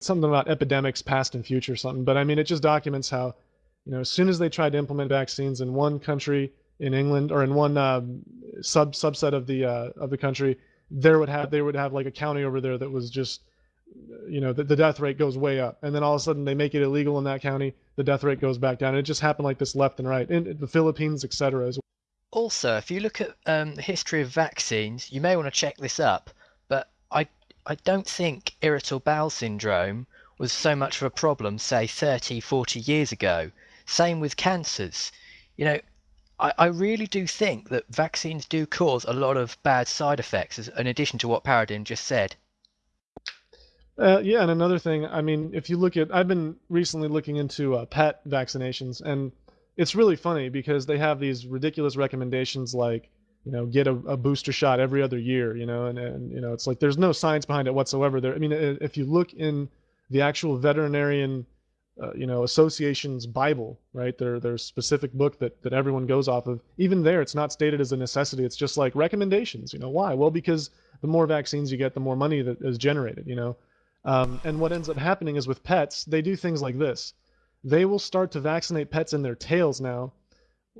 something about epidemics past and future something. But I mean, it just documents how, you know, as soon as they tried to implement vaccines in one country in England or in one um, sub subset of the uh, of the country, there would have they would have like a county over there that was just you know the, the death rate goes way up and then all of a sudden they make it illegal in that county the death rate goes back down it just happened like this left and right in the philippines etc also if you look at um, the history of vaccines you may want to check this up but i i don't think irritable bowel syndrome was so much of a problem say 30 40 years ago. Same with cancers. You know I, I really do think that vaccines do cause a lot of bad side effects as, in addition to what Paradigm just said. Uh, yeah, and another thing, I mean, if you look at, I've been recently looking into uh, pet vaccinations, and it's really funny because they have these ridiculous recommendations like, you know, get a, a booster shot every other year, you know, and, and you know, it's like there's no science behind it whatsoever. There, I mean, if you look in the actual veterinarian, uh, you know, association's Bible, right? Their their specific book that that everyone goes off of. Even there, it's not stated as a necessity. It's just like recommendations. You know, why? Well, because the more vaccines you get, the more money that is generated. You know um, and what ends up happening is with pets, they do things like this. They will start to vaccinate pets in their tails now.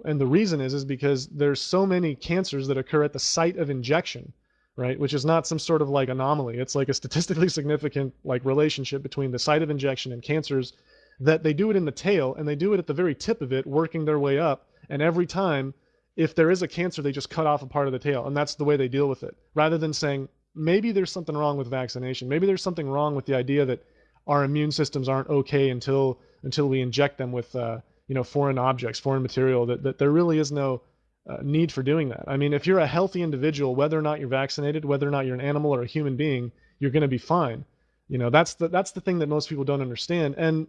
And the reason is is because there's so many cancers that occur at the site of injection, right? Which is not some sort of like anomaly. It's like a statistically significant like relationship between the site of injection and cancers that they do it in the tail and they do it at the very tip of it, working their way up. And every time, if there is a cancer, they just cut off a part of the tail. And that's the way they deal with it. Rather than saying, maybe there's something wrong with vaccination. Maybe there's something wrong with the idea that our immune systems aren't okay until until we inject them with uh, you know foreign objects, foreign material. That that there really is no uh, need for doing that. I mean, if you're a healthy individual, whether or not you're vaccinated, whether or not you're an animal or a human being, you're going to be fine. You know, that's the that's the thing that most people don't understand. And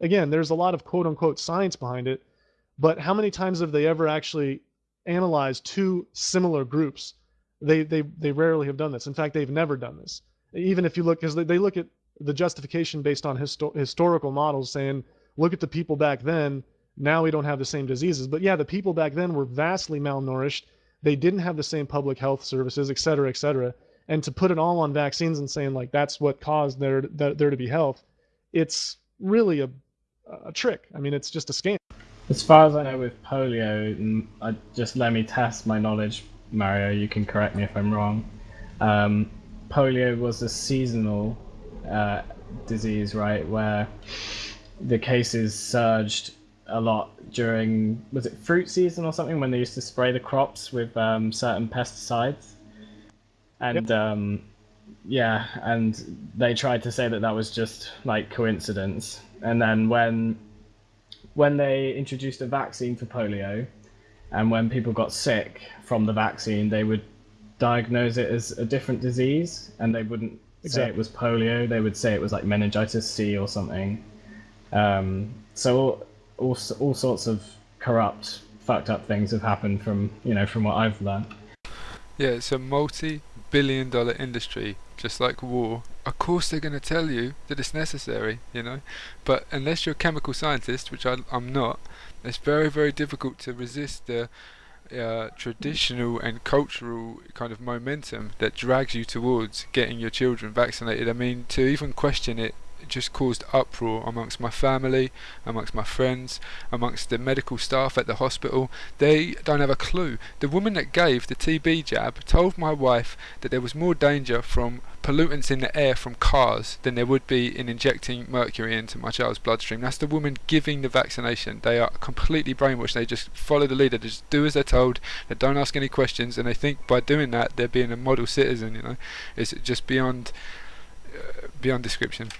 again, there's a lot of quote unquote science behind it, but how many times have they ever actually analyzed two similar groups they, they, they rarely have done this. In fact, they've never done this. Even if you look, because they, they look at the justification based on histo- historical models saying, look at the people back then, now we don't have the same diseases. But yeah, the people back then were vastly malnourished. They didn't have the same public health services, et cetera, et cetera. And to put it all on vaccines and saying like that's what caused there, there to be health, it's really a, a trick. I mean, it's just a scam. As far as I know with polio, just let me test my knowledge Mario, you can correct me if I'm wrong. Um, polio was a seasonal uh, disease, right, where the cases surged a lot during was it fruit season or something when they used to spray the crops with um, certain pesticides, and yep. um, yeah, and they tried to say that that was just like coincidence, and then when when they introduced a vaccine for polio, and when people got sick from the vaccine, they would diagnose it as a different disease, and they wouldn't exactly. say it was polio. They would say it was like meningitis C or something. Um, so all, all, sorts of corrupt, fucked up things have happened from you know from what I've learned. Yeah, it's a multi-billion dollar industry, just like war. Of course they're going to tell you that it's necessary, you know, but unless you're a chemical scientist, which I, I'm not, it's very, very difficult to resist the uh, traditional and cultural kind of momentum that drags you towards getting your children vaccinated. I mean, to even question it just caused uproar amongst my family, amongst my friends, amongst the medical staff at the hospital. They don't have a clue. The woman that gave the TB jab told my wife that there was more danger from pollutants in the air from cars than there would be in injecting mercury into my child's bloodstream. That's the woman giving the vaccination. They are completely brainwashed. They just follow the leader. They just do as they're told. They don't ask any questions, and they think by doing that they're being a model citizen. You know, it's just beyond uh, beyond description.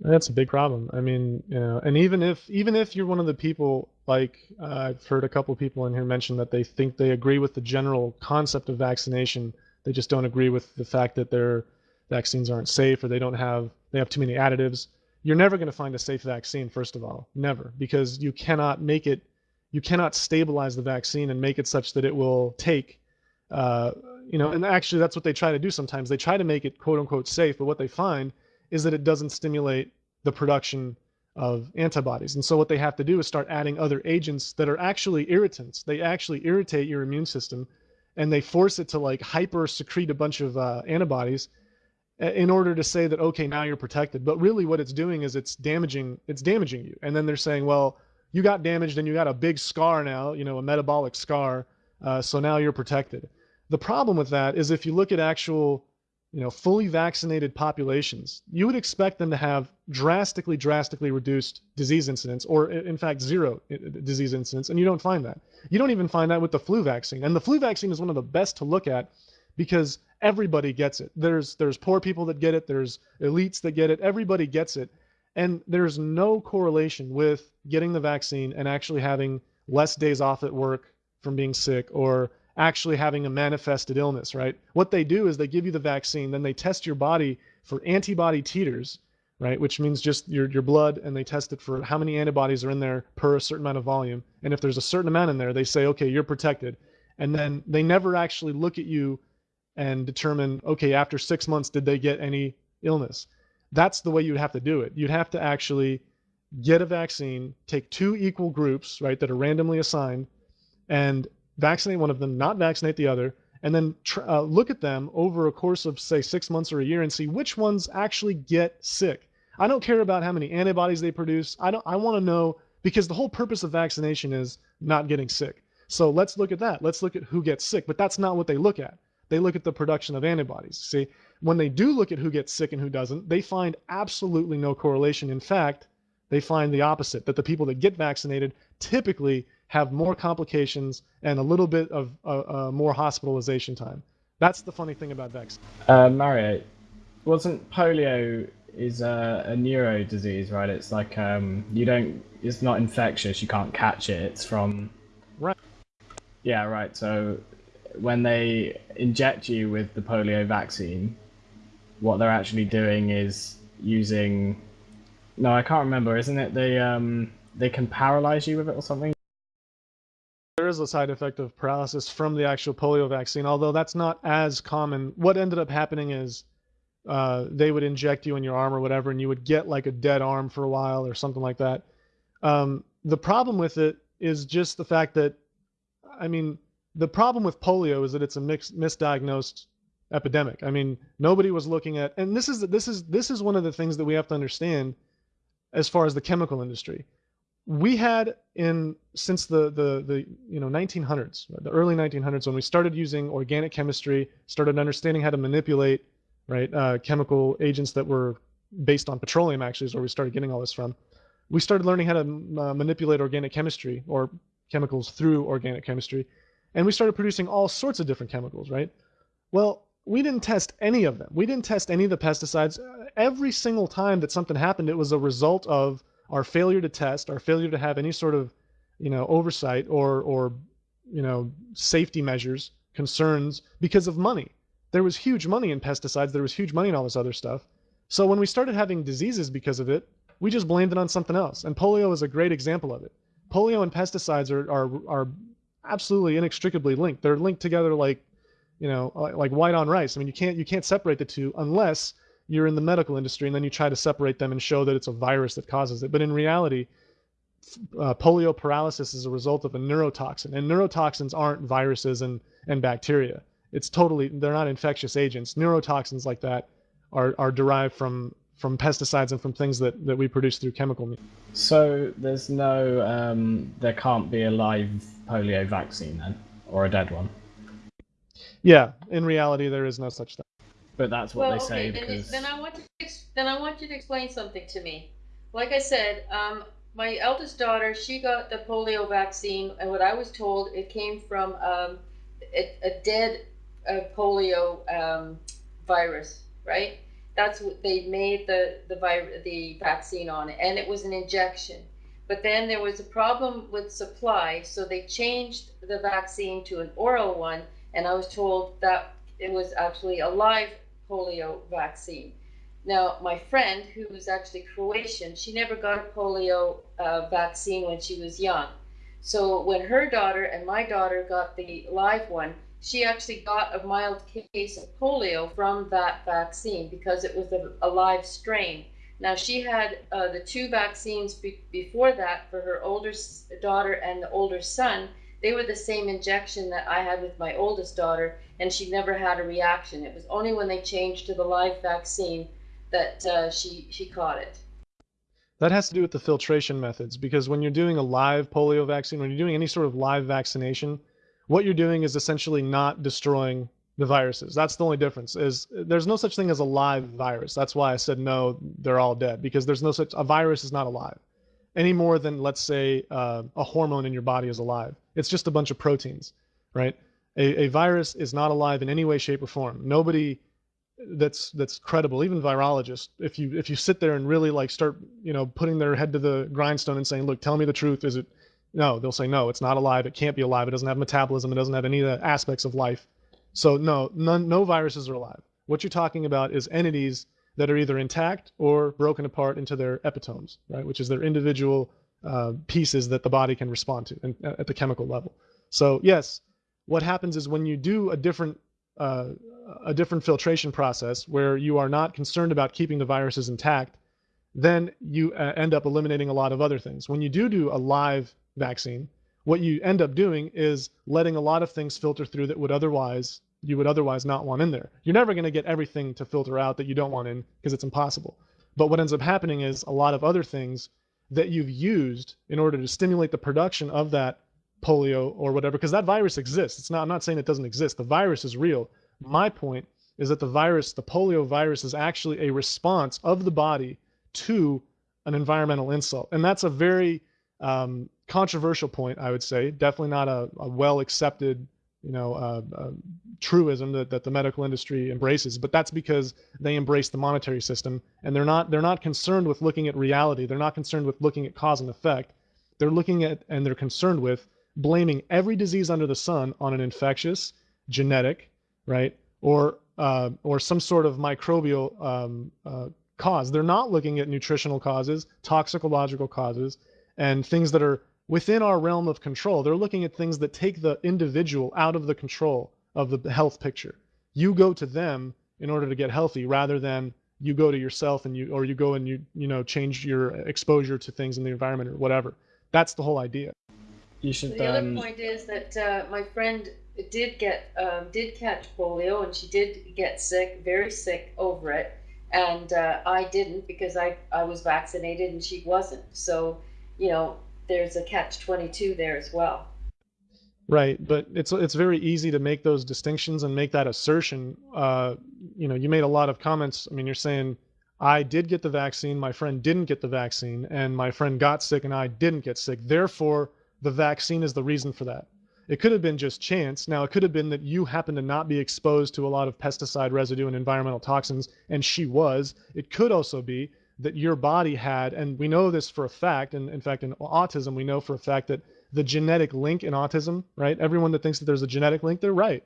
That's a big problem. I mean, you know, and even if even if you're one of the people like uh, I've heard a couple of people in here mention that they think they agree with the general concept of vaccination, they just don't agree with the fact that their vaccines aren't safe or they don't have they have too many additives. You're never going to find a safe vaccine first of all, never, because you cannot make it you cannot stabilize the vaccine and make it such that it will take uh, you know, and actually that's what they try to do sometimes. They try to make it quote unquote safe, but what they find is that it doesn't stimulate the production of antibodies. And so what they have to do is start adding other agents that are actually irritants. They actually irritate your immune system and they force it to like hyper secrete a bunch of uh, antibodies. in order to say that okay now you're protected but really what it's doing is it's damaging it's damaging you and then they're saying well you got damaged and you got a big scar now you know a metabolic scar uh, so now you're protected the problem with that is if you look at actual you know fully vaccinated populations you would expect them to have drastically drastically reduced disease incidence or in fact zero disease incidence and you don't find that you don't even find that with the flu vaccine and the flu vaccine is one of the best to look at because everybody gets it. There's there's poor people that get it, there's elites that get it, everybody gets it. And there's no correlation with getting the vaccine and actually having less days off at work from being sick or actually having a manifested illness, right? What they do is they give you the vaccine, then they test your body for antibody titers, right? Which means just your, your blood, and they test it for how many antibodies are in there per a certain amount of volume. And if there's a certain amount in there, they say, okay, you're protected. And then they never actually look at you and determine, okay, after six months, did they get any illness? That's the way you'd have to do it. You'd have to actually get a vaccine, take two equal groups, right, that are randomly assigned, and vaccinate one of them, not vaccinate the other, and then uh, look at them over a course of, say, six months or a year and see which ones actually get sick. I don't care about how many antibodies they produce. I don't. I want to know because the whole purpose of vaccination is not getting sick. So let's look at that. Let's look at who gets sick. But that's not what they look at. They look at the production of antibodies. See, when they do look at who gets sick and who doesn't, they find absolutely no correlation. In fact, they find the opposite that the people that get vaccinated typically have more complications and a little bit of uh, uh, more hospitalization time. That's the funny thing about vaccines. Uh, Mario, wasn't polio is a, a, neuro disease, right? It's like um, you don't, it's not infectious. You can't catch it. It's from. Right. Yeah, right. So when they inject you with the polio vaccine, what they're actually doing is using. No, I can't remember. Isn't it they um they can paralyze you with it or something? Is a side effect of paralysis from the actual polio vaccine, although that's not as common. What ended up happening is uh, they would inject you in your arm or whatever, and you would get like a dead arm for a while or something like that. Um, the problem with it is just the fact that, I mean, the problem with polio is that it's a mixed, misdiagnosed epidemic. I mean, nobody was looking at, and this is this is this is one of the things that we have to understand as far as the chemical industry. We had in since the the the you know 1900s, the early 1900s, when we started using organic chemistry, started understanding how to manipulate right uh, chemical agents that were based on petroleum. Actually, is where we started getting all this from. We started learning how to uh, manipulate organic chemistry or chemicals through organic chemistry and we started producing all sorts of different chemicals, right? Well, we didn't test any of them. We didn't test any of the pesticides. Every single time that something happened, it was a result of our failure to test, our failure to have any sort of, you know, oversight or or you know, safety measures, concerns because of money. There was huge money in pesticides, there was huge money in all this other stuff. So when we started having diseases because of it, we just blamed it on something else. And polio is a great example of it. Polio and pesticides are are are absolutely inextricably linked. They're linked together like, you know, like white on rice. I mean, you can't you can't separate the two unless you're in the medical industry and then you try to separate them and show that it's a virus that causes it. But in reality, uh, polio paralysis is a result of a neurotoxin, and neurotoxins aren't viruses and and bacteria. It's totally they're not infectious agents. Neurotoxins like that are are derived from from pesticides and from things that, that we produce through chemical means. So there's no, um, there can't be a live polio vaccine then, or a dead one. Yeah, in reality, there is no such thing. But that's what well, they say okay, because. Then, then I want you to then I want you to explain something to me. Like I said, um, my eldest daughter, she got the polio vaccine, and what I was told, it came from um, a, a, dead uh, polio um, virus, right? that's what they made the the the vaccine on it, and it was an injection. But then there was a problem with supply, so they changed the vaccine to an oral one, and I was told that it was actually a live polio vaccine. Now, my friend, who was actually Croatian, she never got a polio uh, vaccine when she was young. So when her daughter and my daughter got the live one, she actually got a mild case of polio from that vaccine because it was a, a live strain. Now, she had uh, the two vaccines be- before that for her older daughter and the older son. They were the same injection that I had with my oldest daughter, and she never had a reaction. It was only when they changed to the live vaccine that uh, she she caught it. That has to do with the filtration methods because when you're doing a live polio vaccine, when you're doing any sort of live vaccination, what you're doing is essentially not destroying the viruses. That's the only difference. Is there's no such thing as a live virus. That's why I said no, they're all dead because there's no such a virus is not alive any more than let's say uh, a hormone in your body is alive. It's just a bunch of proteins, right? A, a virus is not alive in any way, shape, or form. Nobody that's that's credible, even virologists, if you if you sit there and really like start you know putting their head to the grindstone and saying, look, tell me the truth, is it? No, they'll say no, it's not alive. It can't be alive. It doesn't have metabolism. It doesn't have any of the aspects of life. So no, none, no viruses are alive. What you're talking about is entities that are either intact or broken apart into their epitopes, right? Which is their individual uh, pieces that the body can respond to uh, at the chemical level. So yes, what happens is when you do a different uh, a different filtration process where you are not concerned about keeping the viruses intact, then you uh, end up eliminating a lot of other things. When you do do a live vaccine, what you end up doing is letting a lot of things filter through that would otherwise you would otherwise not want in there. You're never going to get everything to filter out that you don't want in because it's impossible. But what ends up happening is a lot of other things that you've used in order to stimulate the production of that polio or whatever, because that virus exists. It's not, I'm not saying it doesn't exist. The virus is real. My point is that the virus, the polio virus, is actually a response of the body to an environmental insult. And that's a very um, controversial point, I would say. Definitely not a, a well accepted you know, uh, uh, truism that, that the medical industry embraces, but that's because they embrace the monetary system and they're not they're not concerned with looking at reality. They're not concerned with looking at cause and effect. They're looking at and they're concerned with blaming every disease under the sun on an infectious, genetic, right, or uh, or some sort of microbial um, uh, cause. They're not looking at nutritional causes, toxicological causes, and things that are within our realm of control. They're looking at things that take the individual out of the control of the health picture. You go to them in order to get healthy rather than you go to yourself and you or you go and you you know change your exposure to things in the environment or whatever. That's the whole idea. You should. The um, other point is that uh, my friend did get um, did catch polio and she did get sick, very sick over it, and uh, I didn't because I I was vaccinated and she wasn't. So you know there's a catch 22 there as well. Right, but it's it's very easy to make those distinctions and make that assertion. Uh, you know, you made a lot of comments. I mean, you're saying I did get the vaccine, my friend didn't get the vaccine, and my friend got sick and I didn't get sick. Therefore, the vaccine is the reason for that. It could have been just chance. Now, it could have been that you happened to not be exposed to a lot of pesticide residue and environmental toxins, and she was. It could also be that your body had, and we know this for a fact, and in fact, in autism, we know for a fact that the genetic link in autism, right? Everyone that thinks that there's a genetic link, they're right.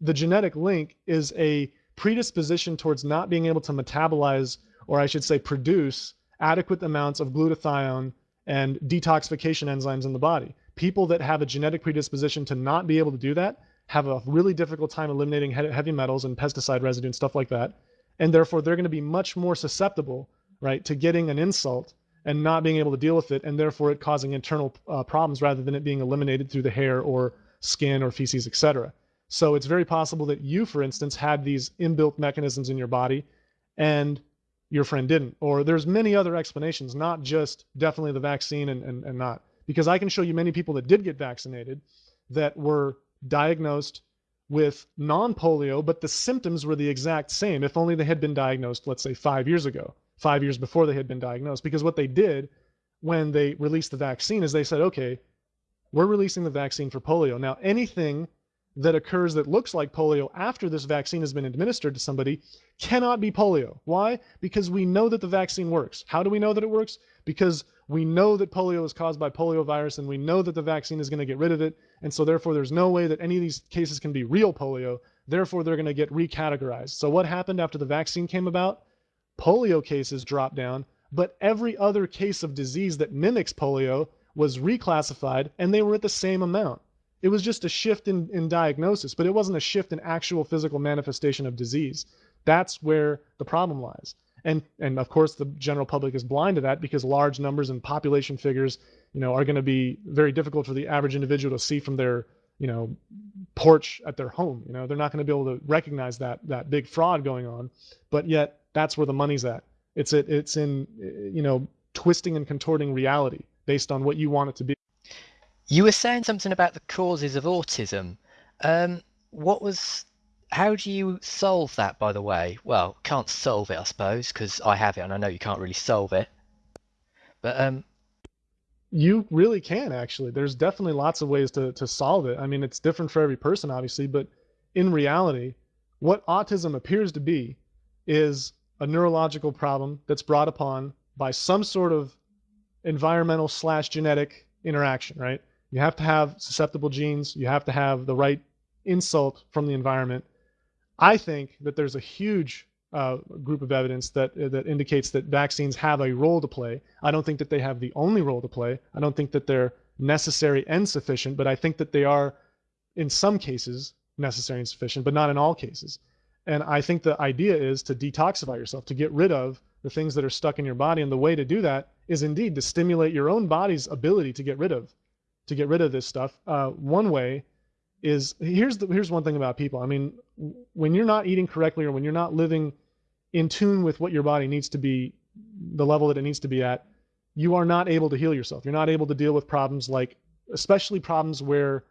The genetic link is a predisposition towards not being able to metabolize, or I should say, produce adequate amounts of glutathione and detoxification enzymes in the body. People that have a genetic predisposition to not be able to do that have a really difficult time eliminating heavy metals and pesticide residue and stuff like that. And therefore, they're going to be much more susceptible right, to getting an insult and not being able to deal with it, and therefore it causing internal uh, problems rather than it being eliminated through the hair or skin or feces, etc. So it's very possible that you, for instance, had these inbuilt mechanisms in your body and your friend didn't. Or there's many other explanations, not just definitely the vaccine and, and, and not. Because I can show you many people that did get vaccinated that were diagnosed with non polio, but the symptoms were the exact same if only they had been diagnosed, let's say, five years ago five years before they had been diagnosed. Because what they did when they released the vaccine is they said, okay, we're releasing the vaccine for polio. Now, anything that occurs that looks like polio after this vaccine has been administered to somebody cannot be polio. Why? Because we know that the vaccine works. How do we know that it works? Because we know that polio is caused by poliovirus and we know that the vaccine is going to get rid of it. And so therefore there's no way that any of these cases can be real polio. Therefore they're going to get recategorized. So what happened after the vaccine came about? Polio cases dropped down, but every other case of disease that mimics polio was reclassified and they were at the same amount. It was just a shift in, in diagnosis, but it wasn't a shift in actual physical manifestation of disease. That's where the problem lies. And, and of course, the general public is blind to that because large numbers and population figures you know, are going to be very difficult for the average individual to see from their, you know, porch at their home. You know, they're not going to be able to recognize that that big fraud going on, but yet that's where the money's at. It's it, it's in, you know, twisting and contorting reality based on what you want it to be. You were saying something about the causes of autism. Um, what was? How do you solve that? By the way, well, can't solve it, I suppose, because I have it, and I know you can't really solve it. But um, you really can actually. There's definitely lots of ways to to solve it. I mean, it's different for every person, obviously, but in reality, what autism appears to be is a neurological problem that's brought upon by some sort of environmental slash genetic interaction, right? You have to have susceptible genes. You have to have the right insult from the environment. I think that there's a huge uh, group of evidence that uh, that indicates that vaccines have a role to play. I don't think that they have the only role to play. I don't think that they're necessary and sufficient, but I think that they are, in some cases, necessary and sufficient, but not in all cases. And I think the idea is to detoxify yourself, to get rid of the things that are stuck in your body. And the way to do that is indeed to stimulate your own body's ability to get rid of, to get rid of this stuff. Uh, one way is here's the here's one thing about people. I mean, when you're not eating correctly or when you're not living in tune with what your body needs to be, the level that it needs to be at, you are not able to heal yourself. You're not able to deal with problems like, especially problems where,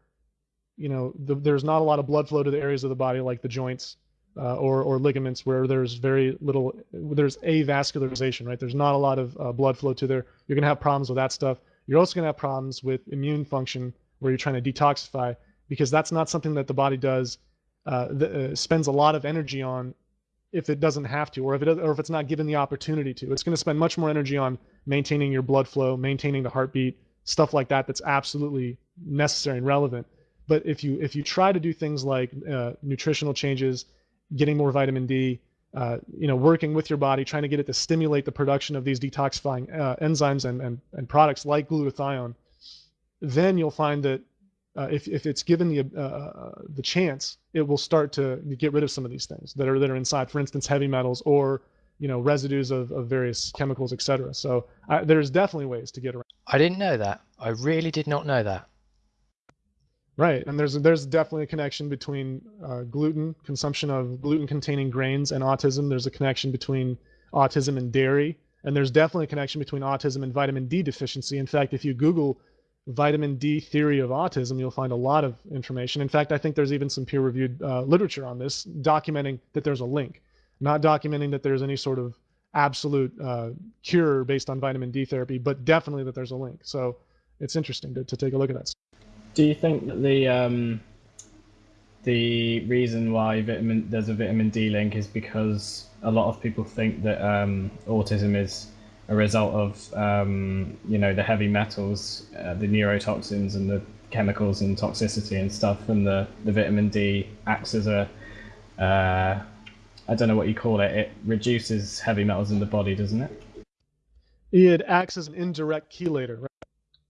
you know, the, there's not a lot of blood flow to the areas of the body like the joints uh, or or ligaments where there's very little, there's avascularization, right? There's not a lot of uh, blood flow to there. You're gonna have problems with that stuff. You're also gonna have problems with immune function where you're trying to detoxify because that's not something that the body does. Uh, the, uh, spends a lot of energy on if it doesn't have to, or if it or if it's not given the opportunity to. It's going to spend much more energy on maintaining your blood flow, maintaining the heartbeat, stuff like that. That's absolutely necessary and relevant. But if you if you try to do things like uh, nutritional changes, getting more vitamin D, uh, you know, working with your body, trying to get it to stimulate the production of these detoxifying uh, enzymes and, and and products like glutathione, then you'll find that uh, if, if it's given the uh, uh, the chance, it will start to get rid of some of these things that are that are inside. For instance, heavy metals or you know residues of, of various chemicals, etc. So I, there's definitely ways to get around. I didn't know that. I really did not know that. Right, and there's there's definitely a connection between uh, gluten consumption of gluten-containing grains and autism. There's a connection between autism and dairy, and there's definitely a connection between autism and vitamin D deficiency. In fact, if you Google vitamin D theory of autism, you'll find a lot of information. In fact, I think there's even some peer reviewed uh, literature on this documenting that there's a link, not documenting that there's any sort of absolute uh, cure based on vitamin D therapy, but definitely that there's a link. So it's interesting to, to take a look at that. Do you think that the um, the reason why vitamin there's a vitamin D link is because a lot of people think that um, autism is a result of um, you know the heavy metals, uh, the neurotoxins, and the chemicals and toxicity and stuff, and the, the vitamin D acts as a uh, I don't know what you call it. It reduces heavy metals in the body, doesn't it? It acts as an indirect chelator, right?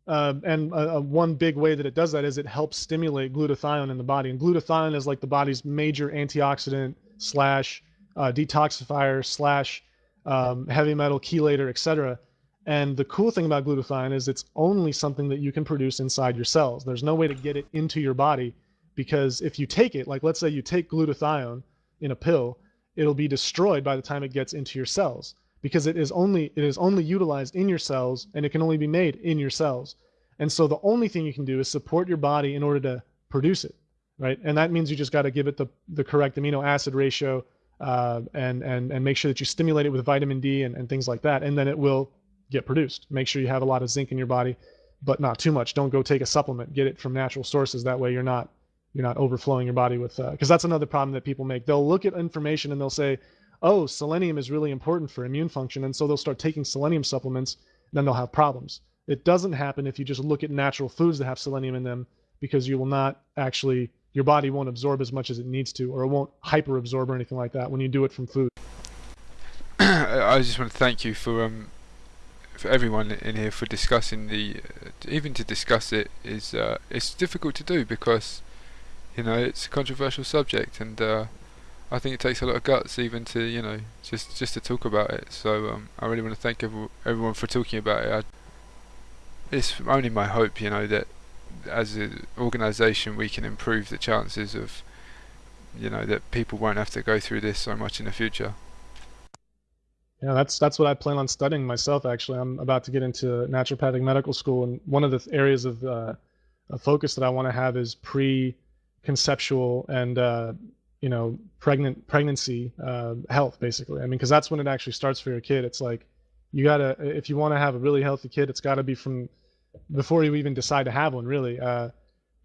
Um, and uh, uh, one big way that it does that is it helps stimulate glutathione in the body. And glutathione is like the body's major antioxidant slash uh, detoxifier slash um, heavy metal chelator, etc. And the cool thing about glutathione is it's only something that you can produce inside your cells. There's no way to get it into your body because if you take it, like let's say you take glutathione in a pill, it'll be destroyed by the time it gets into your cells because it is only it is only utilized in your cells and it can only be made in your cells. And so the only thing you can do is support your body in order to produce it, right? And that means you just got to give it the the correct amino acid ratio, uh, and and and make sure that you stimulate it with vitamin D and, and things like that, and then it will get produced. Make sure you have a lot of zinc in your body, but not too much. Don't go take a supplement. Get it from natural sources. That way you're not you're not overflowing your body with because uh, that's another problem that people make. They'll look at information and they'll say, oh, selenium is really important for immune function, and so they'll start taking selenium supplements. And then they'll have problems. It doesn't happen if you just look at natural foods that have selenium in them because you will not actually your body won't absorb as much as it needs to, or it won't hyperabsorb or anything like that when you do it from food. I just want to thank you for um for everyone in here for discussing the uh, even to discuss it is uh, it's difficult to do because you know it's a controversial subject and uh, I think it takes a lot of guts even to you know just just to talk about it. So um, I really want to thank every, everyone for talking about it. I, it's only my hope, you know, that as an organisation we can improve the chances of, you know, that people won't have to go through this so much in the future. Yeah, that's that's what I plan on studying myself. Actually, I'm about to get into naturopathic medical school, and one of the areas of uh, focus that I want to have is pre-conceptual and uh, you know pregnant pregnancy uh, health, basically. I mean, because that's when it actually starts for your kid. It's like you gotta if you want to have a really healthy kid, it's got to be from before you even decide to have one, really. Uh,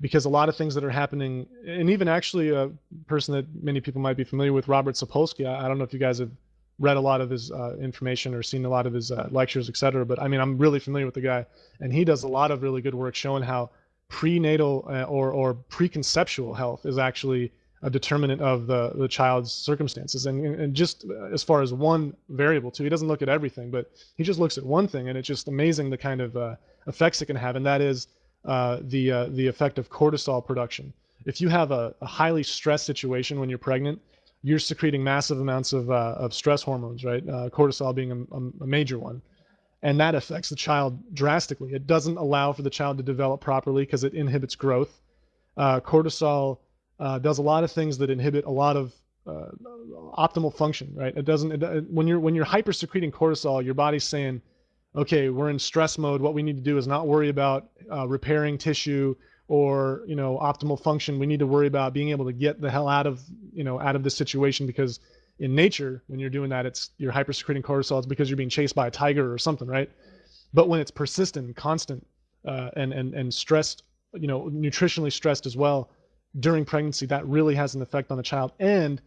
because a lot of things that are happening, and even actually a person that many people might be familiar with, Robert Sapolsky. I, I don't know if you guys have read a lot of his uh, information or seen a lot of his uh, lectures, etc. But I mean, I'm really familiar with the guy, and he does a lot of really good work showing how prenatal uh, or or preconceptual health is actually a determinant of the the child's circumstances, and and just as far as one variable too. He doesn't look at everything, but he just looks at one thing, and it's just amazing the kind of uh, effects it can have, and that is uh, the uh, the effect of cortisol production. If you have a, a highly stressed situation when you're pregnant, you're secreting massive amounts of, uh, of stress hormones, right? Uh, cortisol being a, a, major one. And that affects the child drastically. It doesn't allow for the child to develop properly because it inhibits growth. Uh, cortisol uh, does a lot of things that inhibit a lot of uh, optimal function, right? It doesn't, it, when you're, when you're hyper secreting cortisol, your body's saying, okay, we're in stress mode. What we need to do is not worry about uh, repairing tissue or you know optimal function we need to worry about being able to get the hell out of you know out of this situation because in nature when you're doing that it's you're hypersecreting cortisol it's because you're being chased by a tiger or something right but when it's persistent constant uh, and and and stressed you know nutritionally stressed as well during pregnancy that really has an effect on the child. And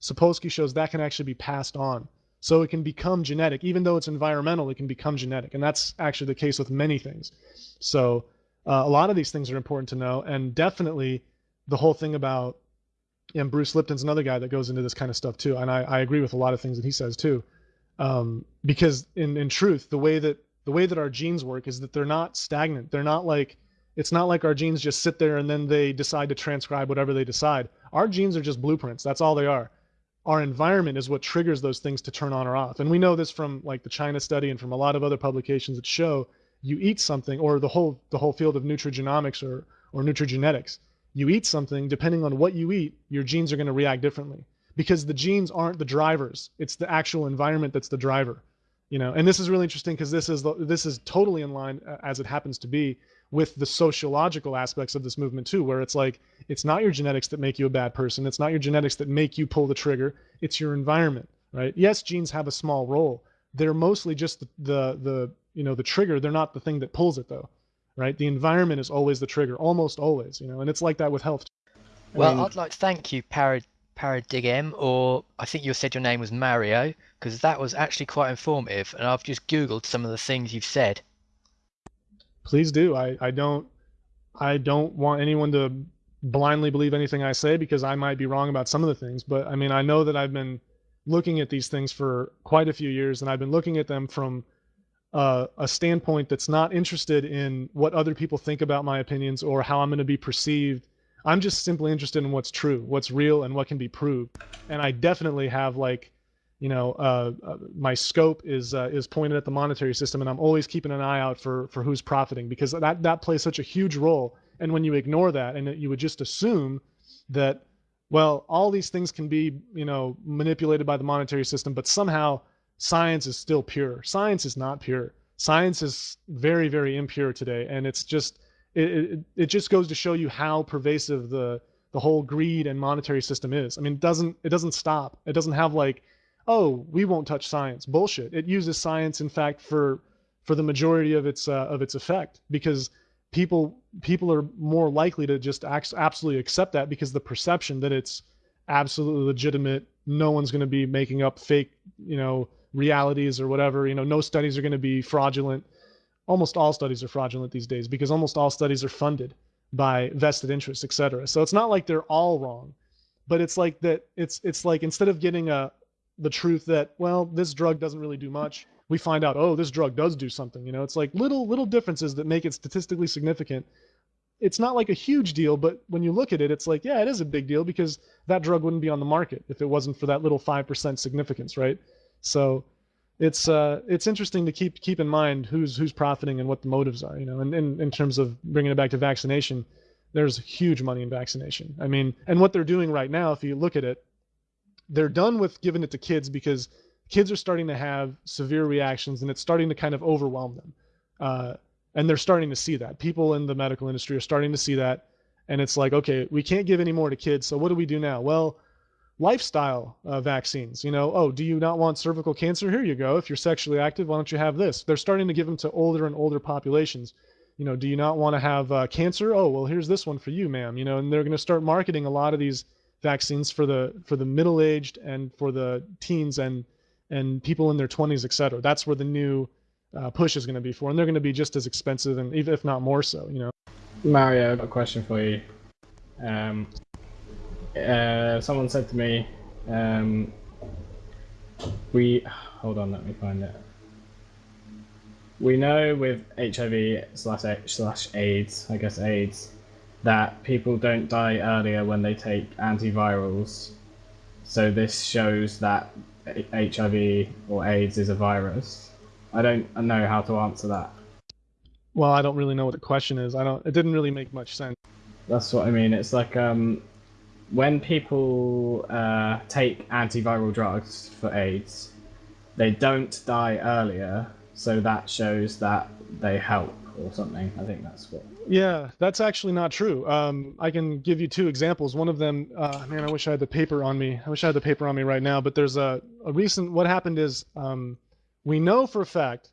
Sapolsky shows that can actually be passed on. So it can become genetic. Even though it's environmental it can become genetic. And that's actually the case with many things. So uh, a lot of these things are important to know, and definitely the whole thing about and Bruce Lipton's another guy that goes into this kind of stuff too, and I, I agree with a lot of things that he says too, um, because in in truth, the way that the way that our genes work is that they're not stagnant. They're not like it's not like our genes just sit there and then they decide to transcribe whatever they decide. Our genes are just blueprints. That's all they are. Our environment is what triggers those things to turn on or off. And we know this from like the China study and from a lot of other publications that show you eat something, or the whole the whole field of nutrigenomics or or nutrigenetics, you eat something, depending on what you eat, your genes are going to react differently because the genes aren't the drivers; it's the actual environment that's the driver. You know, and this is really interesting because this is this is totally in line uh, as it happens to be with the sociological aspects of this movement too, where it's like it's not your genetics that make you a bad person, it's not your genetics that make you pull the trigger, it's your environment, right? Yes, genes have a small role. They're mostly just the the, the you know the trigger. They're not the thing that pulls it though right? The environment is always the trigger almost always you know and it's like that with health. I well mean, i'd like to thank you parad paradigm or i think you said your name was mario because that was actually quite informative and i've just googled some of the things you've said please do i i don't i don't want anyone to blindly believe anything i say because i might be wrong about some of the things but i mean i know that i've been looking at these things for quite a few years and i've been looking at them from uh, a standpoint that's not interested in what other people think about my opinions or how I'm going to be perceived. I'm just simply interested in what's true, what's real, and what can be proved. And I definitely have like, you know, uh, uh, my scope is uh, is pointed at the monetary system, and I'm always keeping an eye out for for who's profiting because that that plays such a huge role. And when you ignore that, and you would just assume that, well, all these things can be, you know, manipulated by the monetary system, but somehow science is still pure. Science is not pure. Science is very, very impure today, and it's just it, it, it just goes to show you how pervasive the the whole greed and monetary system is. I mean, it doesn't it doesn't stop. It doesn't have like, oh, we won't touch science. Bullshit. It uses science, in fact, for for the majority of its uh, of its effect because people people are more likely to just absolutely accept that because the perception that it's absolutely legitimate. No one's going to be making up fake, you know, realities or whatever. You know, no studies are going to be fraudulent. Almost all studies are fraudulent these days because almost all studies are funded by vested interests, et cetera. So it's not like they're all wrong, but it's like that. It's it's like instead of getting a the truth that well this drug doesn't really do much, we find out oh this drug does do something. You know, it's like little little differences that make it statistically significant. It's not like a huge deal, but when you look at it, it's like yeah, it is a big deal because that drug wouldn't be on the market if it wasn't for that little five percent significance, right? So it's uh, it's interesting to keep keep in mind who's who's profiting and what the motives are. You know, and in, in terms of bringing it back to vaccination, there's huge money in vaccination. I mean, and what they're doing right now, if you look at it, they're done with giving it to kids because kids are starting to have severe reactions and it's starting to kind of overwhelm them. Uh, and they're starting to see that. People in the medical industry are starting to see that. And it's like, okay, we can't give any more to kids. So what do we do now? Well, lifestyle uh, vaccines. You know, oh, do you not want cervical cancer? Here you go. If you're sexually active, why don't you have this? They're starting to give them to older and older populations. You know, do you not want to have uh, cancer? Oh, well, here's this one for you, ma'am. You know, and they're going to start marketing a lot of these vaccines for the for the middle-aged and for the teens and and people in their 20s, et cetera. That's where the new uh, push is going to be for, and they're going to be just as expensive and even if not more so. You know. Mario, a question for you. Um, uh, someone said to me, um, we hold on, let me find it. We know with HIV slash slash AIDS, I guess AIDS, that people don't die earlier when they take antivirals. So this shows that HIV or AIDS is a virus. I don't know how to answer that. Well, I don't really know what the question is. I don't. It didn't really make much sense. That's what I mean. It's like um, when people uh, take antiviral drugs for AIDS, they don't die earlier, so that shows that they help or something. I think that's what. Yeah, that's actually not true. Um, I can give you two examples. One of them, uh, man, I wish I had the paper on me. I wish I had the paper on me right now. But there's a, a recent. What happened is um, we know for a fact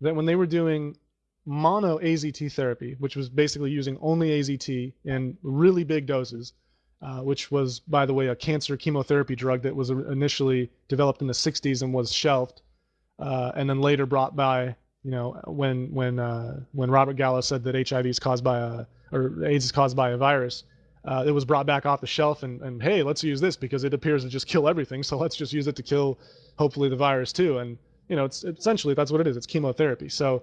that when they were doing mono AZT therapy, which was basically using only AZT in really big doses, uh, which was, by the way, a cancer chemotherapy drug that was initially developed in the 60s and was shelved, uh, and then later brought by, you know, when when uh, when Robert Gallo said that HIV is caused by a or AIDS is caused by a virus, uh, it was brought back off the shelf and, and hey, let's use this because it appears to just kill everything, so let's just use it to kill hopefully the virus too. And you know, it's essentially that's what it is. It's chemotherapy. So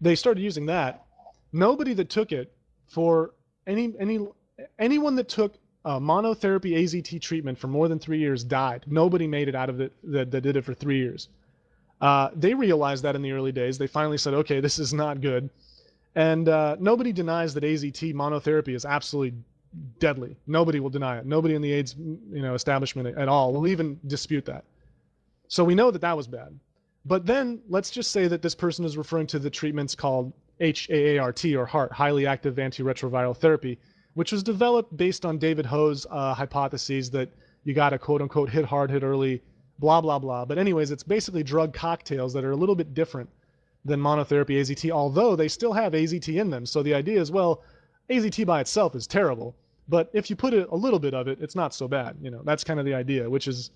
they started using that. Nobody that took it for any any anyone that took uh, monotherapy AZT treatment for more than three years died. Nobody made it out of it that, that did it for three years. Uh, they realized that in the early days. They finally said, okay, this is not good. And uh, nobody denies that AZT monotherapy is absolutely deadly. Nobody will deny it. Nobody in the AIDS you know, establishment at all will even dispute that. So we know that that was bad. But then let's just say that this person is referring to the treatments called HAART or HAART, highly active antiretroviral therapy, which was developed based on David Ho's uh, hypotheses that you got to quote unquote hit hard, hit early, blah, blah, blah. But, anyways, it's basically drug cocktails that are a little bit different than monotherapy AZT, although they still have AZT in them. So the idea is, well, AZT by itself is terrible, but if you put a, a little bit of it, it's not so bad. You know, that's kind of the idea, which is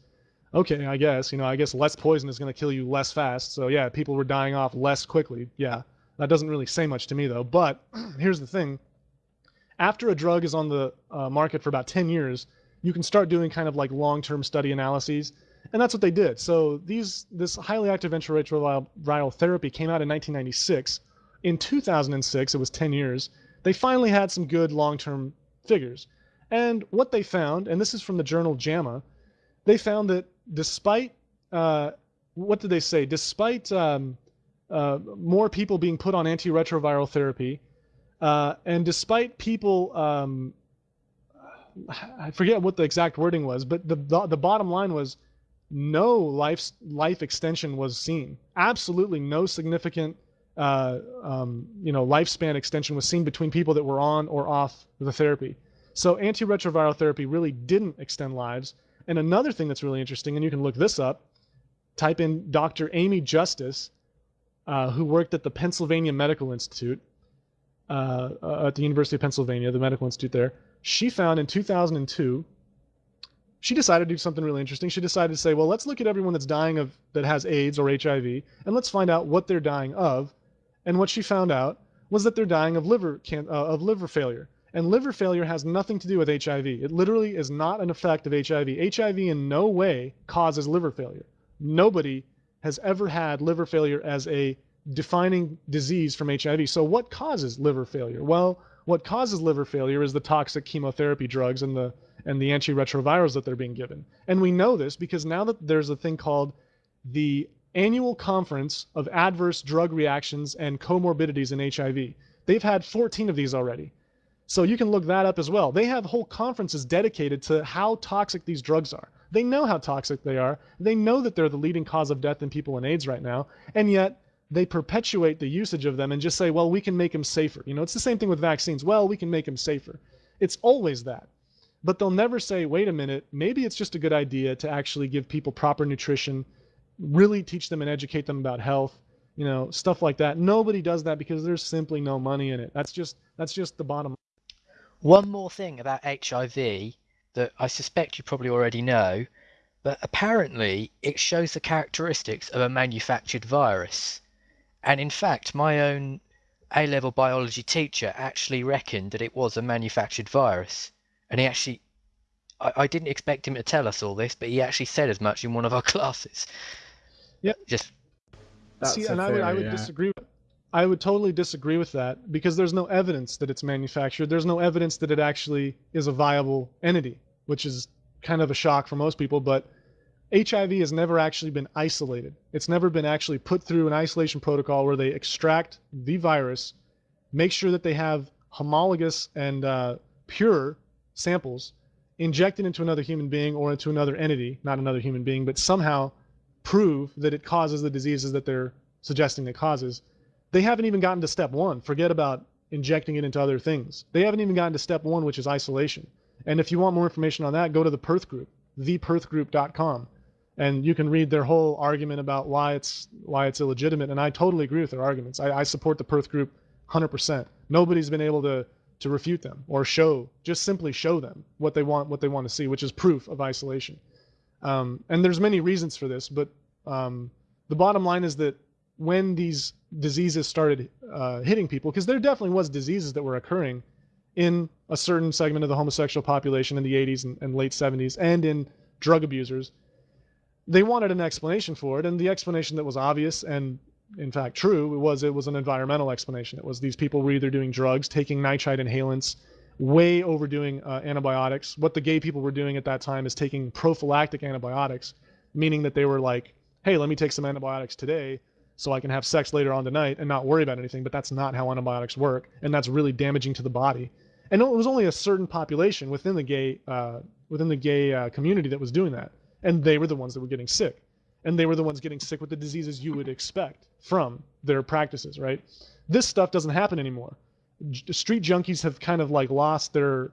okay, I guess. You know, I guess less poison is going to kill you less fast. So yeah, people were dying off less quickly. Yeah, that doesn't really say much to me though. But here's the thing: after a drug is on the uh, market for about 10 years, you can start doing kind of like long-term study analyses. And that's what they did. So these this highly active antiretroviral therapy came out in 1996. In 2006, it was 10 years, they finally had some good long-term figures. And what they found, and this is from the journal JAMA, they found that despite, uh, what did they say? Despite um, uh, more people being put on antiretroviral therapy, uh, and despite people, um, I forget what the exact wording was, but the, the, the bottom line was no life life extension was seen. Absolutely no significant uh, um, you know lifespan extension was seen between people that were on or off the therapy. So antiretroviral therapy really didn't extend lives. And another thing that's really interesting, and you can look this up, type in Dr. Amy Justice, uh, who worked at the Pennsylvania Medical Institute uh, uh, at the University of Pennsylvania, the medical institute there. She found in 2002, she decided to do something really interesting. She decided to say, well, let's look at everyone that's dying of that has AIDS or HIV, and let's find out what they're dying of. And what she found out was that they're dying of liver can, uh, of liver failure. And liver failure has nothing to do with HIV. It literally is not an effect of HIV. HIV in no way causes liver failure. Nobody has ever had liver failure as a defining disease from HIV. So what causes liver failure? Well, what causes liver failure is the toxic chemotherapy drugs and the and the antiretrovirals that they're being given. And we know this because now that there's a thing called the annual conference of adverse drug reactions and comorbidities in HIV. They've had 14 of these already. So you can look that up as well. They have whole conferences dedicated to how toxic these drugs are. They know how toxic they are. They know that they're the leading cause of death in people in AIDS right now. And yet they perpetuate the usage of them and just say, well, we can make them safer. You know, it's the same thing with vaccines. Well, we can make them safer. It's always that. But they'll never say, wait a minute, maybe it's just a good idea to actually give people proper nutrition, really teach them and educate them about health, you know, stuff like that. Nobody does that because there's simply no money in it. That's just that's just the bottom One more thing about HIV that I suspect you probably already know, but apparently it shows the characteristics of a manufactured virus. And in fact, my own A level biology teacher actually reckoned that it was a manufactured virus. And he actually, I, I didn't expect him to tell us all this, but he actually said as much in one of our classes. Yeah. Just That's See, a and I would, I would yeah. disagree. I would totally disagree with that because there's no evidence that it's manufactured. There's no evidence that it actually is a viable entity, which is kind of a shock for most people. But HIV has never actually been isolated. It's never been actually put through an isolation protocol where they extract the virus, make sure that they have homologous and uh, pure samples, inject it into another human being or into another entity, not another human being, but somehow prove that it causes the diseases that they're suggesting it causes. They haven't even gotten to step one. Forget about injecting it into other things. They haven't even gotten to step one, which is isolation. And if you want more information on that, go to the Perth Group, theperthgroup.com, and you can read their whole argument about why it's why it's illegitimate. And I totally agree with their arguments. I, I support the Perth Group 100%. Nobody's been able to to refute them or show, just simply show them what they want, what they want to see, which is proof of isolation. Um, and there's many reasons for this, but um, the bottom line is that when these diseases started uh, hitting people, because there definitely was diseases that were occurring in a certain segment of the homosexual population in the 80s and, and late 70s, and in drug abusers, they wanted an explanation for it, and the explanation that was obvious and in fact true it was it was an environmental explanation. It was these people were either doing drugs, taking nitrite inhalants, way overdoing uh, antibiotics. What the gay people were doing at that time is taking prophylactic antibiotics, meaning that they were like, hey, let me take some antibiotics today so I can have sex later on tonight and not worry about anything. But that's not how antibiotics work, and that's really damaging to the body. And it was only a certain population within the gay uh, within the gay uh, community that was doing that, and they were the ones that were getting sick, and they were the ones getting sick with the diseases you would expect from their practices. Right? This stuff doesn't happen anymore. J- street junkies have kind of like lost their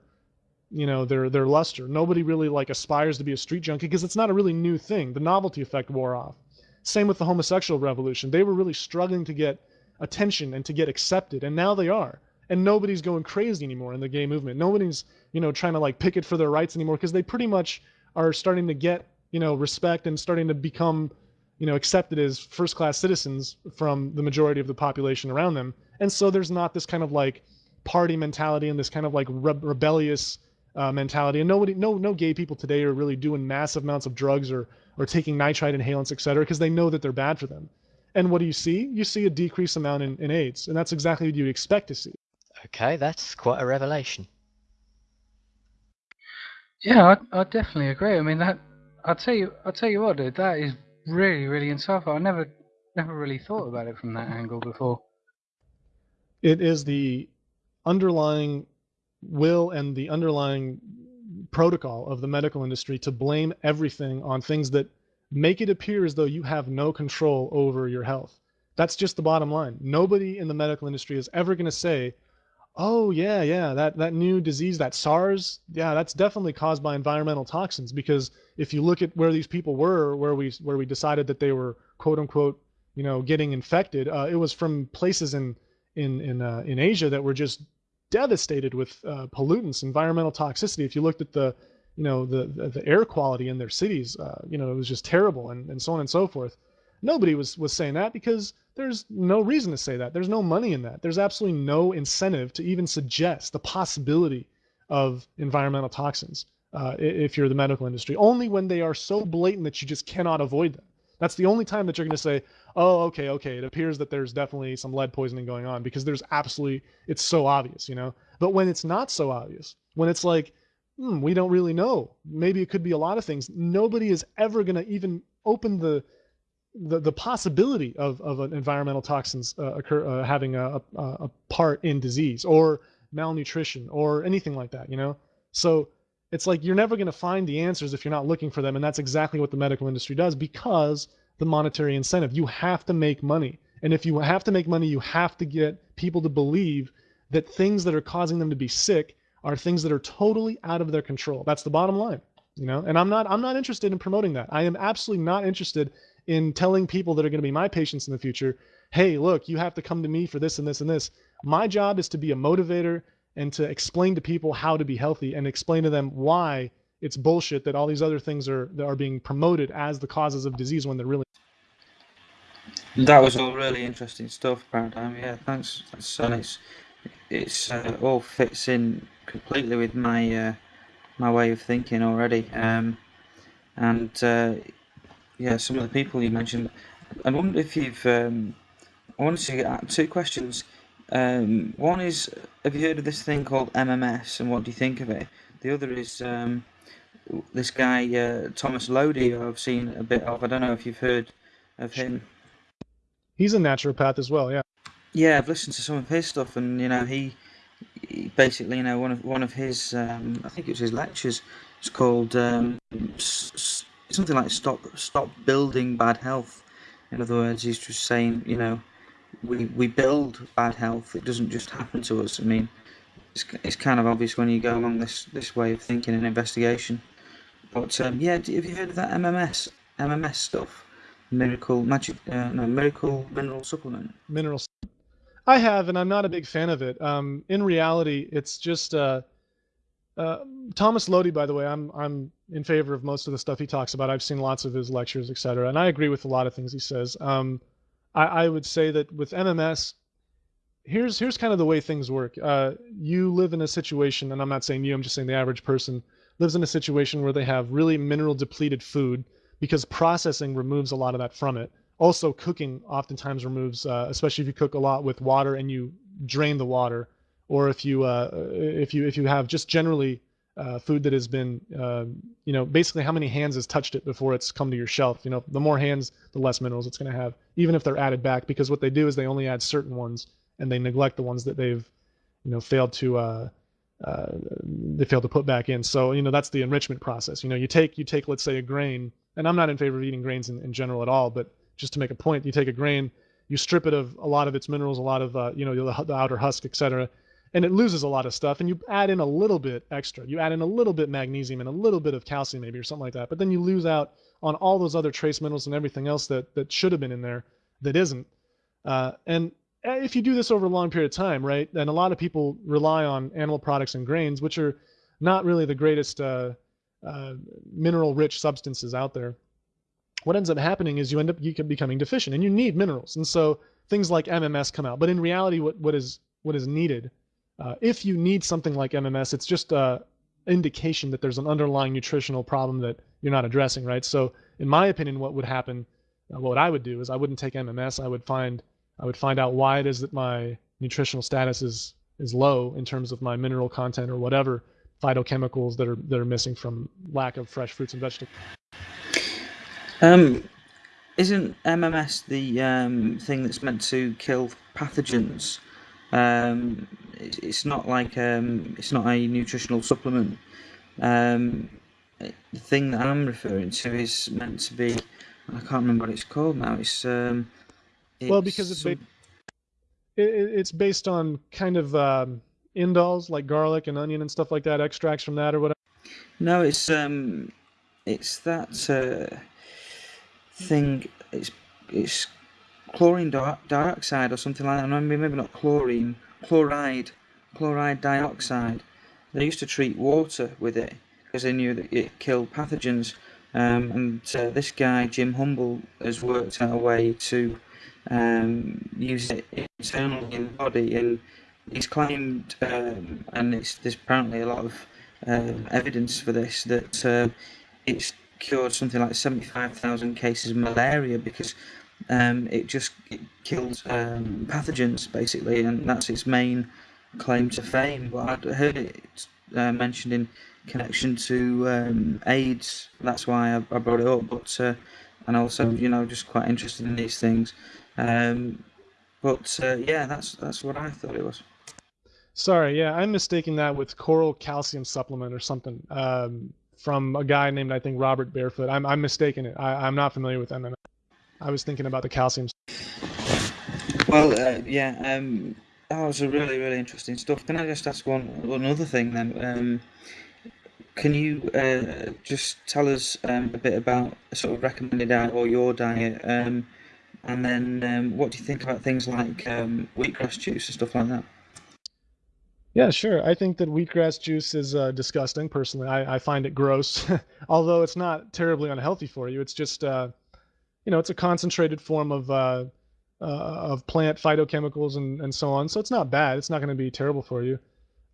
you know their their luster nobody really like aspires to be a street junkie because it's not a really new thing the novelty effect wore off same with the homosexual revolution they were really struggling to get attention and to get accepted and now they are and nobody's going crazy anymore in the gay movement nobody's you know trying to like picket for their rights anymore because they pretty much are starting to get you know respect and starting to become you know accepted as first class citizens from the majority of the population around them and so there's not this kind of like party mentality and this kind of like re- rebellious uh, mentality. And nobody, no, no gay people today are really doing massive amounts of drugs or or taking nitrite inhalants, et cetera, because they know that they're bad for them. And what do you see? You see a decreased amount in, in AIDS, and that's exactly what you'd expect to see. okay, that's quite a revelation. Yeah, I, I definitely agree. I mean that I'll tell you I'll tell you what, dude, that is really, really insightful. I never never really thought about it from that angle before. It is the underlying will and the underlying protocol of the medical industry to blame everything on things that make it appear as though you have no control over your health. That's just the bottom line. Nobody in the medical industry is ever going to say, "Oh yeah, yeah, that that new disease, that SARS, yeah, that's definitely caused by environmental toxins." Because if you look at where these people were, where we where we decided that they were quote unquote, you know, getting infected, uh, it was from places in in in uh, in Asia that were just devastated with uh, pollutants, environmental toxicity. If you looked at the, you know, the the, the air quality in their cities, uh, you know, it was just terrible, and, and so on and so forth. Nobody was was saying that because there's no reason to say that. There's no money in that. There's absolutely no incentive to even suggest the possibility of environmental toxins uh, if you're the medical industry. Only when they are so blatant that you just cannot avoid them. That's the only time that you're going to say, "Oh, okay, okay, it appears that there's definitely some lead poisoning going on," because there's absolutely it's so obvious, you know. But when it's not so obvious, when it's like, hmm, we don't really know, maybe it could be a lot of things. Nobody is ever going to even open the the, the possibility of, of an environmental toxins uh, occur uh, having a, a, a part in disease or malnutrition or anything like that, you know? So it's like you're never going to find the answers if you're not looking for them. And that's exactly what the medical industry does because the monetary incentive. You have to make money. And if you have to make money, you have to get people to believe that things that are causing them to be sick are things that are totally out of their control. That's the bottom line, you know? And I'm not I'm not interested in promoting that. I am absolutely not interested in telling people that are going to be my patients in the future, "Hey, look, you have to come to me for this and this and this." My job is to be a motivator and to explain to people how to be healthy and explain to them why it's bullshit that all these other things are that are being promoted as the causes of disease when they're really that was all really interesting stuff, Paradigm. Yeah, thanks, son. It's it's uh, all fits in completely with my uh, my way of thinking already. Um, and uh, yeah, some of the people you mentioned. I wonder if you've. Um, I wanted to get two questions. Um, one is, have you heard of this thing called MMS, and what do you think of it? The other is um, this guy uh, Thomas Lodi, who I've seen a bit of. I don't know if you've heard of him. He's a naturopath as well, yeah. Yeah, I've listened to some of his stuff, and you know, he, he basically, you know, one of one of his, um, I think it was his lectures. It's called um, something like "Stop Stop Building Bad Health." In other words, he's just saying, you know, we we build bad health. It doesn't just happen to us. I mean, it's, it's kind of obvious when you go along this this way of thinking and investigation. But um, yeah, have you heard of that MMS MMS stuff? Miracle magic, uh, no, miracle mineral supplement. Mineral. I have, and I'm not a big fan of it. Um, in reality, it's just uh, uh, Thomas Lodi. By the way, I'm I'm in favor of most of the stuff he talks about. I've seen lots of his lectures, etc., and I agree with a lot of things he says. Um, I, I would say that with MMS, here's here's kind of the way things work. Uh, you live in a situation, and I'm not saying you, I'm just saying the average person lives in a situation where they have really mineral depleted food because processing removes a lot of that from it. Also, cooking oftentimes removes, uh, especially if you cook a lot with water and you drain the water, or if you uh, if you if you have just generally uh, food that has been, uh, you know, basically how many hands has touched it before it's come to your shelf. You know, the more hands, the less minerals it's going to have, even if they're added back, because what they do is they only add certain ones and they neglect the ones that they've, you know, failed to uh, uh, they failed to put back in. So you know that's the enrichment process. You know, you take you take let's say a grain and I'm not in favor of eating grains in, in general at all, but just to make a point, you take a grain, you strip it of a lot of its minerals, a lot of uh, you know the, the outer husk, etc., and it loses a lot of stuff. And you add in a little bit extra. You add in a little bit magnesium and a little bit of calcium maybe or something like that. But then you lose out on all those other trace minerals and everything else that that should have been in there that isn't. Uh, and eh, if you do this over a long period of time, right? And a lot of people rely on animal products and grains, which are not really the greatest. Uh, uh, mineral rich substances out there, what ends up happening is you end up you becoming deficient and you need minerals. And so things like MMS come out. But in reality, what, what is what is needed, uh, if you need something like MMS, it's just a indication that there's an underlying nutritional problem that you're not addressing, right? So in my opinion, what would happen, uh, what I would do is I wouldn't take MMS. I would find I would find out why it is that my nutritional status is is low in terms of my mineral content or whatever, phytochemicals that are that are missing from lack of fresh fruits and vegetables. Um, isn't MMS the um, thing that's meant to kill pathogens? Um, it's not like um, it's not a nutritional supplement. Um, the thing that I'm referring to is meant to be. I can't remember what it's called now. It's, um, it's well because it's ba- it's based on kind of um, indols like garlic and onion and stuff like that, extracts from that or whatever? No, it's um, it's that uh, thing. It's it's chlorine di- dioxide or something like that. Maybe maybe not chlorine, chloride, chloride dioxide. They used to treat water with it because they knew that it killed pathogens. Um, and uh, this guy Jim Humble has worked out a way to um, use it internally in the body and he's claimed, um, and there's apparently a lot of um, evidence for this, that uh, it's cured something like 75,000 cases of malaria because um, it just it kills um, pathogens basically, and that's its main claim to fame. But I'd heard it uh, mentioned in connection to um, AIDS. That's why I, I, brought it up. But uh, and also you know just quite interested in these things. Um, but uh, yeah, that's that's what I thought it was. Sorry, yeah, I'm mistaking that with coral calcium supplement or something um, from a guy named I think Robert Barefoot. I'm I'm mistaking it. I, I'm not familiar with MMA. I was thinking about the calcium. Well, uh, yeah, um, that was a really really interesting stuff. Can I just ask one one other thing then? Um, can you uh, just tell us um, a bit about a sort of recommended diet or your diet, um, and then um, what do you think about things like um, wheatgrass juice and stuff like that? Yeah, sure. I think that wheatgrass juice is uh, disgusting. Personally, I, I find it gross. Although it's not terribly unhealthy for you. It's just, uh, you know, it's a concentrated form of uh, uh of plant phytochemicals and, and so on. So it's not bad. It's not going to be terrible for you.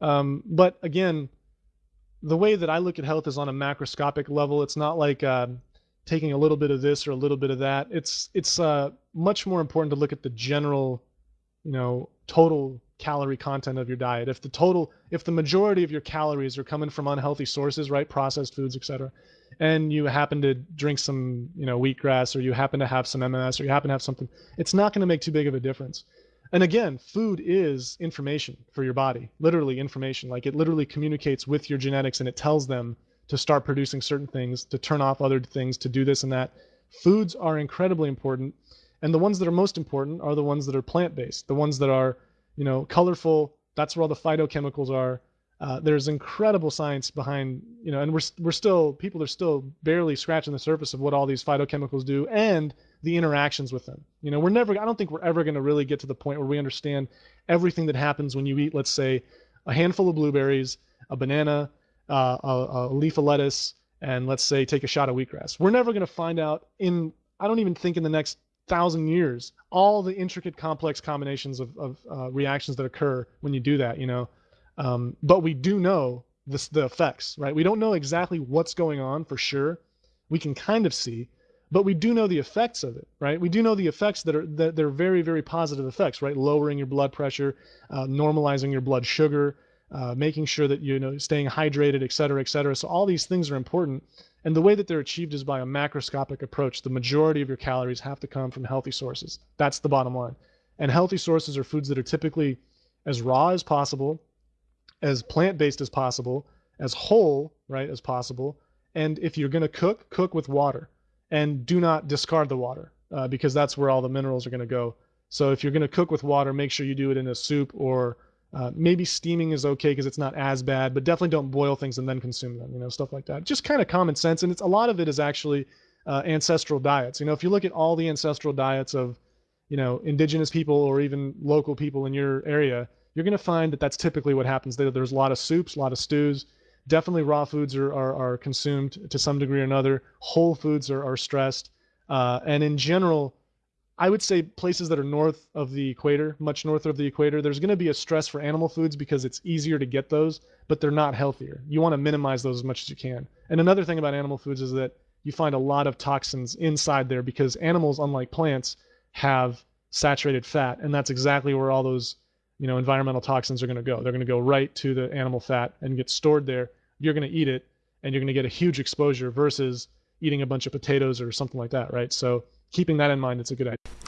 Um, but again, the way that I look at health is on a macroscopic level. It's not like uh, taking a little bit of this or a little bit of that. It's it's uh, much more important to look at the general, you know, total calorie content of your diet. If the total, if the majority of your calories are coming from unhealthy sources, right, processed foods, etc., and you happen to drink some, you know, wheatgrass, or you happen to have some MMS, or you happen to have something, it's not going to make too big of a difference. And again, food is information for your body, literally information. Like it literally communicates with your genetics and it tells them to start producing certain things, to turn off other things, to do this and that. Foods are incredibly important. And the ones that are most important are the ones that are plant based, the ones that are, you know, colorful. That's where all the phytochemicals are. Uh, there's incredible science behind, you know, and we're, we're still, people are still barely scratching the surface of what all these phytochemicals do. And the interactions with them. You know, we're never, I don't think we're ever going to really get to the point where we understand everything that happens when you eat, let's say, a handful of blueberries, a banana, uh, a, a, leaf of lettuce, and let's say take a shot of wheatgrass. We're never going to find out in, I don't even think in the next thousand years, all the intricate, complex combinations of, of uh, reactions that occur when you do that, you know. Um, but we do know this, the effects, right? We don't know exactly what's going on for sure. We can kind of see, but we do know the effects of it, right? We do know the effects that are that they're very very positive effects, right? Lowering your blood pressure, uh, normalizing your blood sugar, uh, making sure that you know staying hydrated, et cetera, et cetera. So all these things are important, and the way that they're achieved is by a macroscopic approach. The majority of your calories have to come from healthy sources. That's the bottom line. And healthy sources are foods that are typically as raw as possible, as plant-based as possible, as whole, right, as possible. And if you're going to cook, cook with water and do not discard the water uh, because that's where all the minerals are going to go. So if you're going to cook with water, make sure you do it in a soup or uh, maybe steaming is okay because it's not as bad, but definitely don't boil things and then consume them, you know, stuff like that. Just kind of common sense. And it's a lot of it is actually uh, ancestral diets. You know, if you look at all the ancestral diets of, you know, indigenous people or even local people in your area, you're going to find that that's typically what happens. There's a lot of soups, a lot of stews, definitely raw foods are, are, are consumed to some degree or another. Whole foods are, are stressed. Uh, and in general, I would say places that are north of the equator, much north of the equator, there's going to be a stress for animal foods because it's easier to get those, but they're not healthier. You want to minimize those as much as you can. And another thing about animal foods is that you find a lot of toxins inside there because animals, unlike plants, have saturated fat, and that's exactly where all those you know, environmental toxins are going to go. They're going to go right to the animal fat and get stored there. You're going to eat it and you're going to get a huge exposure versus eating a bunch of potatoes or something like that, right? So keeping that in mind, it's a good idea.